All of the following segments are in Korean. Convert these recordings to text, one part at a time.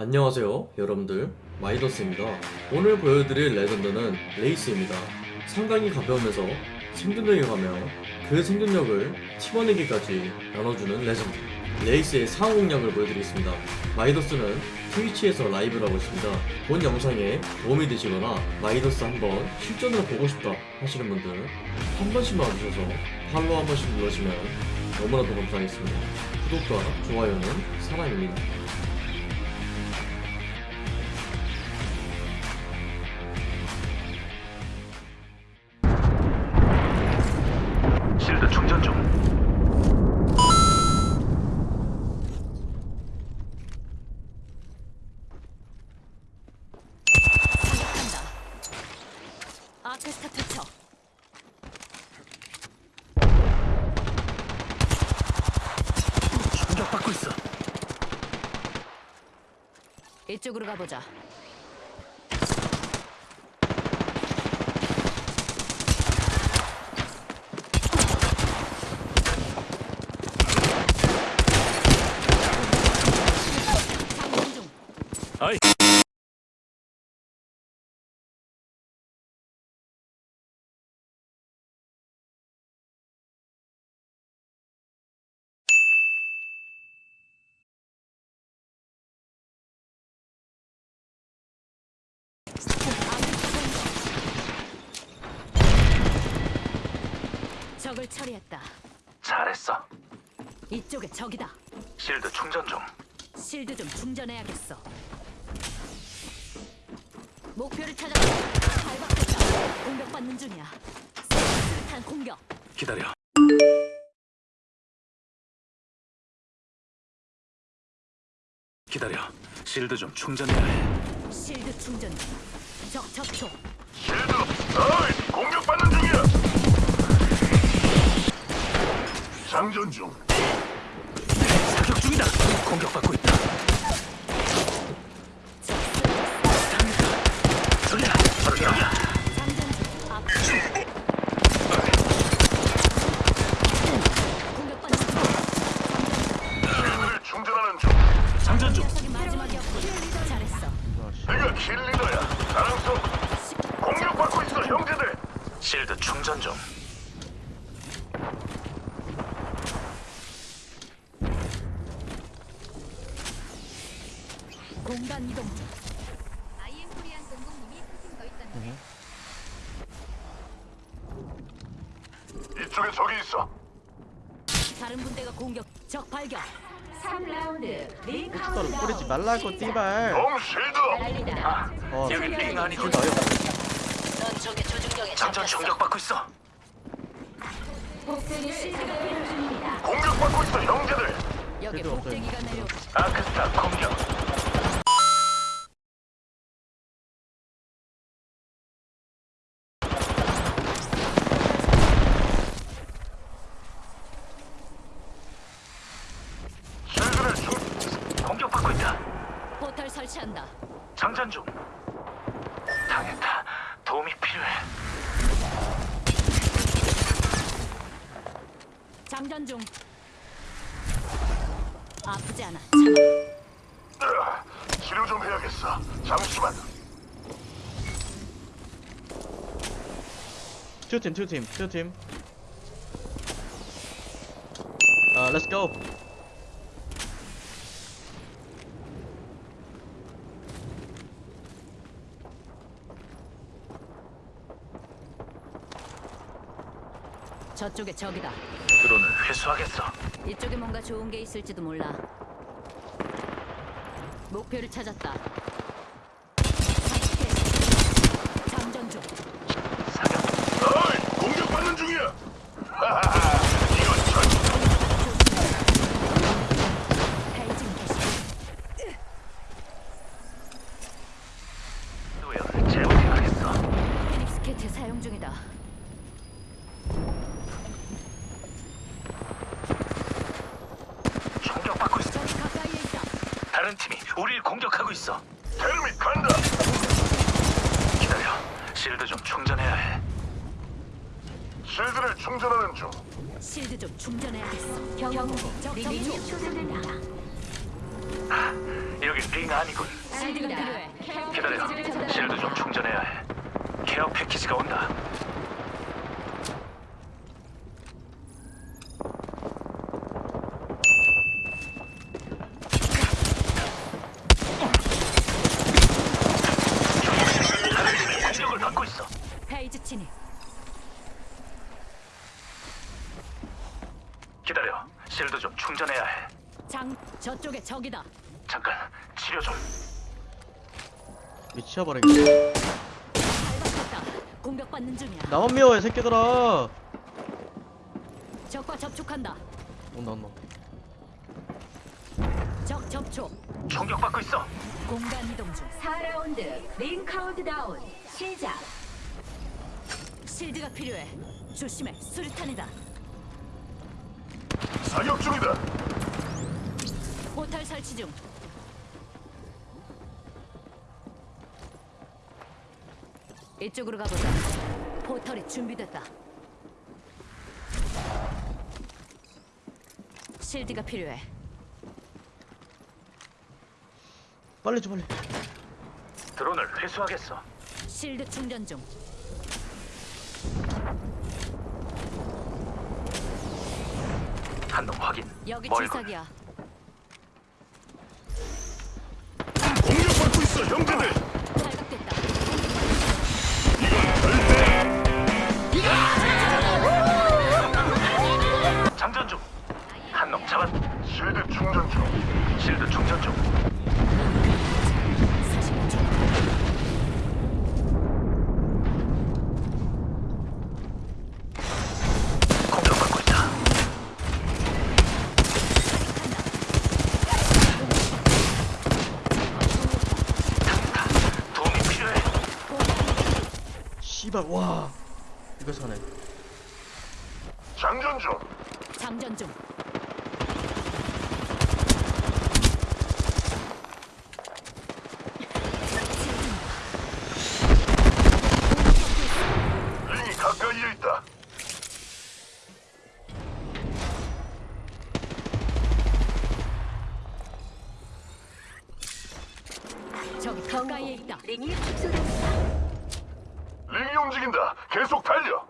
안녕하세요 여러분들. 마이더스입니다. 오늘 보여드릴 legend는 레이스입니다. 상당히 가벼우면서 생존력이 강하며 그 생존력을 팀원에게까지 나눠주는 레전드. 레이스의 상호 공략을 보여드리겠습니다. 마이더스는 트위치에서 라이브를 하고 있습니다. 본 영상에 도움이 되시거나 마이더스 한번 실전으로 보고 싶다 하시는 분들 한 번씩만 와주셔서 follow 한 번씩 눌러주시면 너무나도 감사하겠습니다. 구독과 좋아요는 사랑입니다 이쪽으로 가보자. 장전 중. 아이. 적을 처리했다. 잘했어. 이쪽에 적이다. 실드 충전 중. 실드 좀 충전해야겠어. 목표를 찾았다. 발박됐다. 공격받는 중이야. 수탄 공격. 기다려. 기다려. 실드 좀 충전해야 해. 실드 충전 중. 적 접촉. 실드. 어이, 장전 중. 사격 중이다. 공격받고 있다. 충전하는 중. 장전 중. 내가 킬리더야. 공격받고 있어, 형제들. 실드 충전 중. 공간 이동 중. 아이엠 코리안 공공님이 사진 더 있던데 이쪽에 적이 있어. 다른 분대가 공격. 적 발견. 3라운드 링 스타를 뿌리지 말라고 띠발 놈. 날리다 어 여기 링 아니고 나 여기 넌 조준경에 장전. 공격받고 있어. 복수를 공격받고 있어, 형제들. 여기. 복대기가 내려. 아크스타 공격. 실드를 중. 공격받고 있다. 설치한다. 장전 중. 당했다. 도움이 필요해. 장전 중. 아프지 않아. 치료 좀 해야겠어. 잠시만. 투팀 투팀 투팀 아 렛츠 고 저쪽에 적이다. 드론을 회수하겠어. 이쪽에 뭔가 좋은 게 있을지도 몰라. 목표를 찾았다. 장전 중. 사격. 어이, 공격받는 중이야. 이건 전 사용 중이다. 공격받고 있어. 적이 가까이에 있다. 다른 팀이 우리를 공격하고 있어. 헬멧 간다. 기다려. 실드 좀 충전해야 해. 실드를 충전하는 중. 실드 좀 충전해야겠어. 경고 접촉. 초대됩니다 여기 링 아니군. 실드가 필요해. 기다려. 실드 좀 충전해야 해. 케어 패키지가 온다. 공격을 받고 있어. 페이지 진입. 기다려. 실드 좀 충전해야 해. 장 저쪽에 적이다. 잠깐 치료 좀. 미쳐버리겠네 발각됐다. 공격받는 중이야. 나만 미워해 새끼들아 적과 접촉한다. 온다 온다 적 접촉. 총격받고 있어. 공간 이동 중. 4라운드 링 카운트다운 시작 실드가 필요해. 조심해. 수류탄이다. 사격 중이다. 설치 중. 이쪽으로 가보자. 포털이 준비됐다. 실드가 필요해. 빨리 줘 빨리 드론을 회수하겠어. 실드 충전 중. 한놈 확인. 여기 멀군. 지삭이야. 공격 씨발 와 이거 사네 장전 중. 장전 중. 링이 가까이에 있다. 저기 가까이에 있다. 링이 축소됩니다 링이 움직인다. 계속 달려.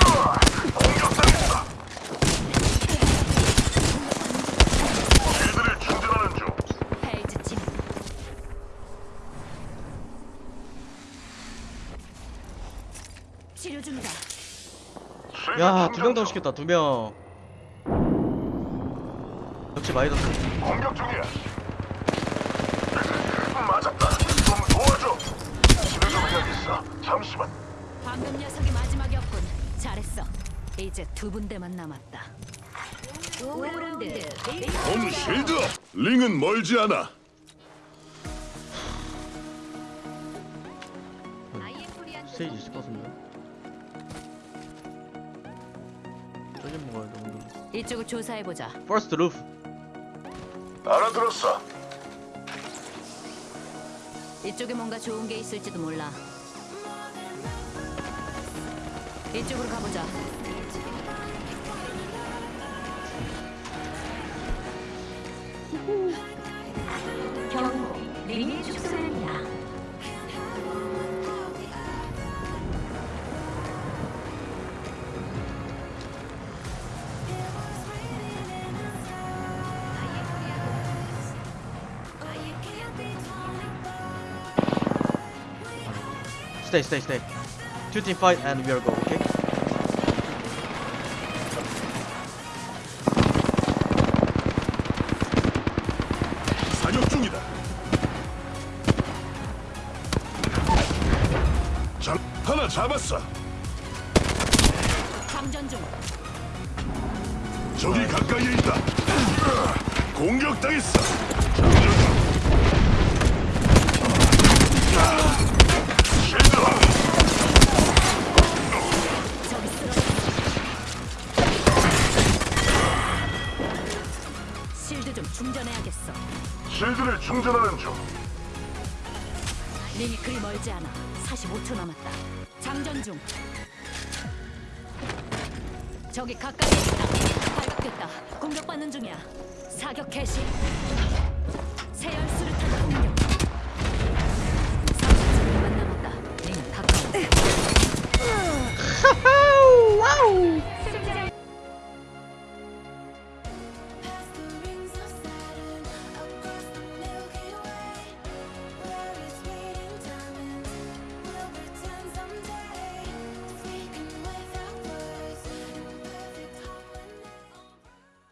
으아! 공격당했다. 실드를 충전하는 중. 페이지 진입. 치료 중이다. 실드 야두 명더 중. 시켰다 두 명 역시 마이더스 공격 중이야. 맞았다. 좀 도와줘. 치료 좀 해야겠어. 잠시만. 방금 녀석이 마지막이었군. 잘했어. 이제 두 분대만 남았다. 5라운드 링홈 실드. 링은 멀지 않아. 스테이지 있을 것 같은데 저기 먹어야 돼 오늘 이쪽을 조사해 보자. 퍼스트 루프 알아들었어. 이쪽에 뭔가 좋은 게 있을지도 몰라. 이쪽으로 가보자. 경고 링이 축소 Stay, stay, stay. Two team fight and we are go. Okay. 사격 중이다. 장 하나 잡았어. 장전 중. 적이 가까이에 있다. 공격당했어. 링이 그리 멀지 않아. 45초 남았다. 장전 중. 저기 가까이 있다. 발각 잘못됐다. 공격받는 중이야. 사격 개시. 새 열수를